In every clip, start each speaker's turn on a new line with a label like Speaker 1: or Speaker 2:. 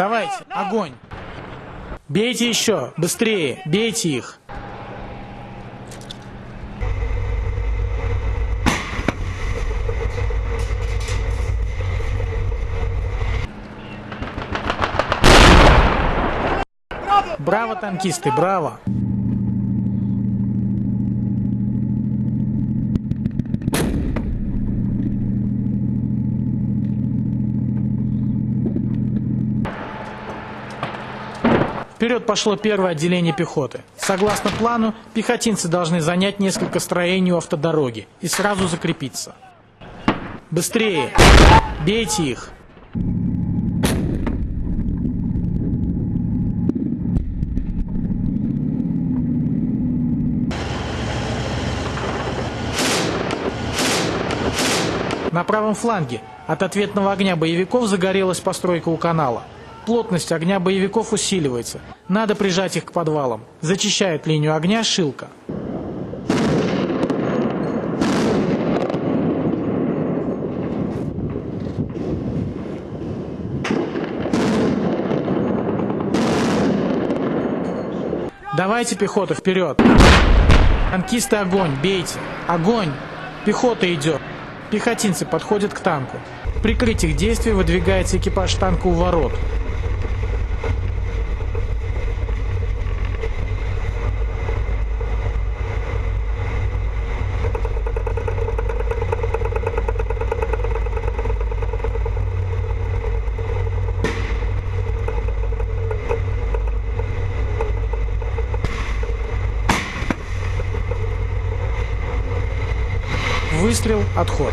Speaker 1: Давайте, огонь! Бейте еще, быстрее, бейте их! Браво, танкисты, браво! Вперед пошло первое отделение пехоты. Согласно плану, пехотинцы должны занять несколько строений у автодороги и сразу закрепиться. Быстрее! Бейте их! На правом фланге от ответного огня боевиков загорелась постройка у канала. Плотность огня боевиков усиливается. Надо прижать их к подвалам. Зачищает линию огня Шилка. Давайте, пехота, вперед! Танкисты, огонь, бейте! Огонь! Пехота идет! Пехотинцы подходят к танку. Прикрыть их действия выдвигается экипаж танка у ворот. Выстрел, отход.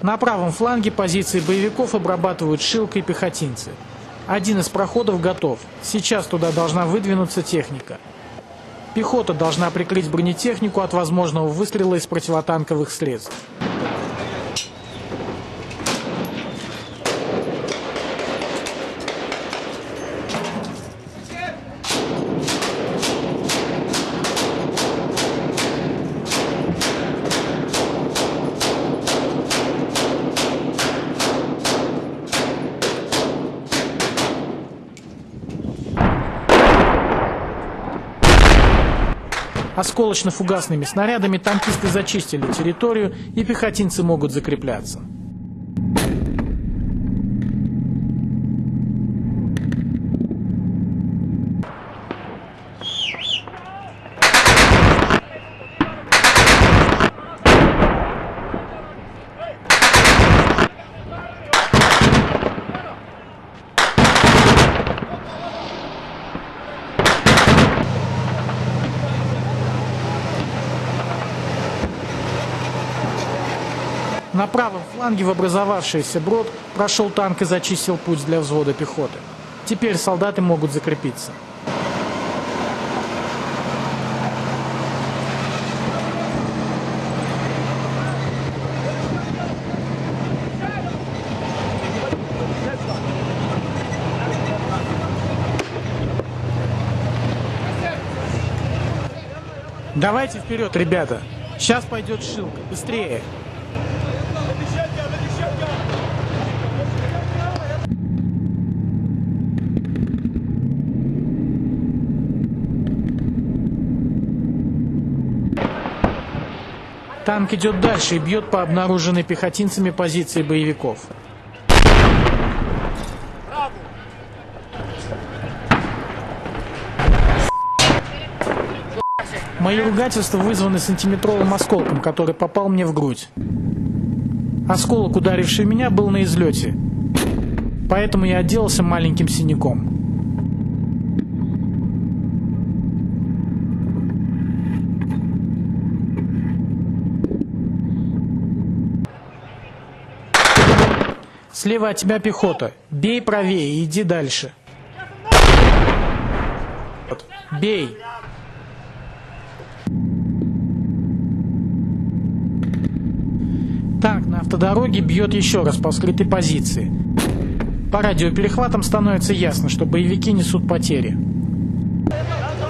Speaker 1: На правом фланге позиции боевиков обрабатывают Шилка пехотинцы. Один из проходов готов. Сейчас туда должна выдвинуться техника. Пехота должна прикрыть бронетехнику от возможного выстрела из противотанковых средств. Осколочно-фугасными снарядами танкисты зачистили территорию и пехотинцы могут закрепляться. На правом фланге в образовавшийся брод прошел танк и зачистил путь для взвода пехоты. Теперь солдаты могут закрепиться. Давайте вперед, ребята. Сейчас пойдет шилка. Быстрее. Танк идет дальше и бьет по обнаруженной пехотинцами позиции боевиков. Мои ругательства вызваны сантиметровым осколком, который попал мне в грудь. Осколок, ударивший меня, был на излете. Поэтому я отделался маленьким синяком. Слева от тебя пехота. Бей правее иди дальше. Бей. Танк на автодороге бьет еще раз по скрытой позиции. По радиоперехватам становится ясно, что боевики несут потери.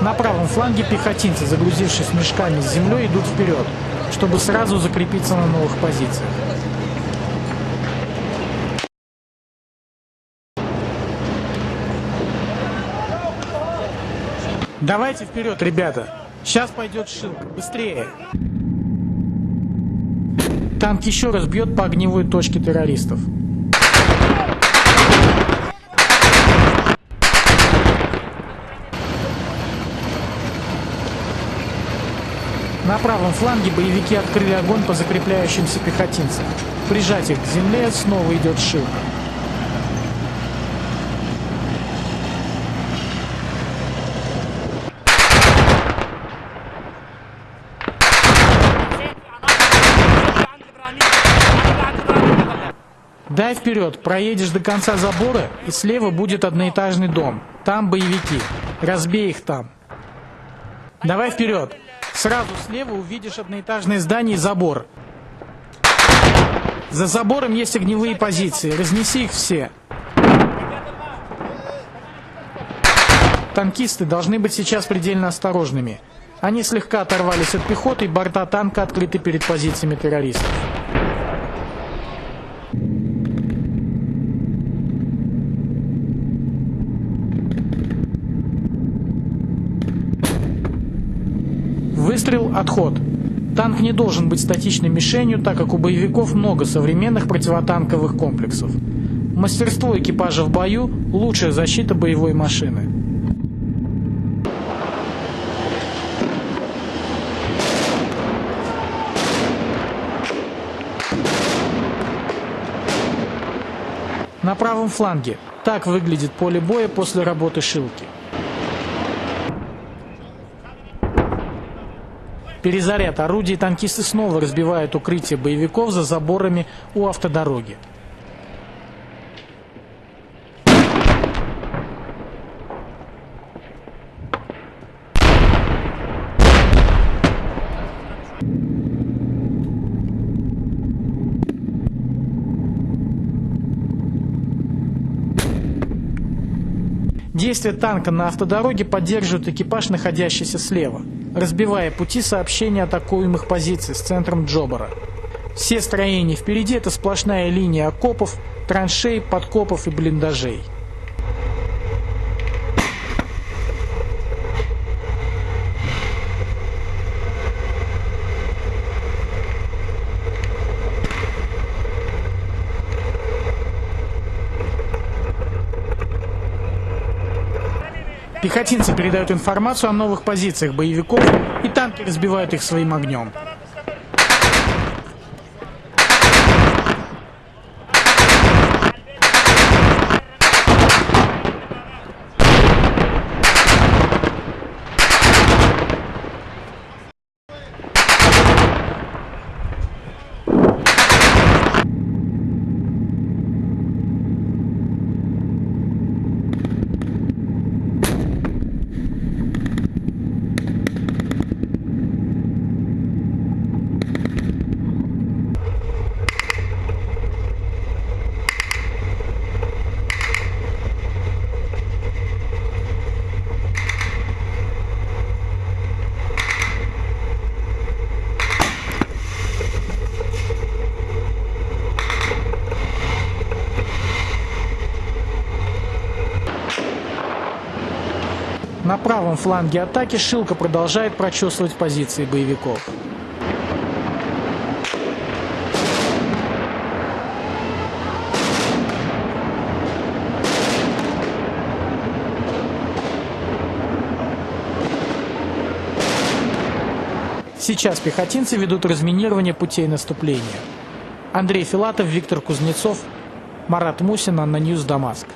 Speaker 1: На правом фланге пехотинцы, загрузившись мешками с землей, идут вперед, чтобы сразу закрепиться на новых позициях. Давайте вперед, ребята. Сейчас пойдет шилка. Быстрее. Танк еще раз бьет по огневой точке террористов. На правом фланге боевики открыли огонь по закрепляющимся пехотинцам. Прижать их к земле снова идет шилка. Дай вперед, проедешь до конца забора, и слева будет одноэтажный дом. Там боевики. Разбей их там. Давай вперед. Сразу слева увидишь одноэтажное здание и забор. За забором есть огневые позиции. Разнеси их все. Танкисты должны быть сейчас предельно осторожными. Они слегка оторвались от пехоты, и борта танка открыты перед позициями террористов. Выстрел, отход. Танк не должен быть статичной мишенью, так как у боевиков много современных противотанковых комплексов. Мастерство экипажа в бою – лучшая защита боевой машины. На правом фланге. Так выглядит поле боя после работы шилки. Перезаряд орудий танкисты снова разбивают укрытие боевиков за заборами у автодороги. Действие танка на автодороге поддерживает экипаж, находящийся слева разбивая пути сообщения атакуемых позиций с центром Джобара. Все строения впереди это сплошная линия окопов, траншей, подкопов и блиндажей. Пехотинцы передают информацию о новых позициях боевиков, и танки разбивают их своим огнем. Правом фланге атаки Шилка продолжает прочесывать позиции боевиков. Сейчас пехотинцы ведут разминирование путей наступления. Андрей Филатов, Виктор Кузнецов, Марат Мусин, ANNA News Дамаск.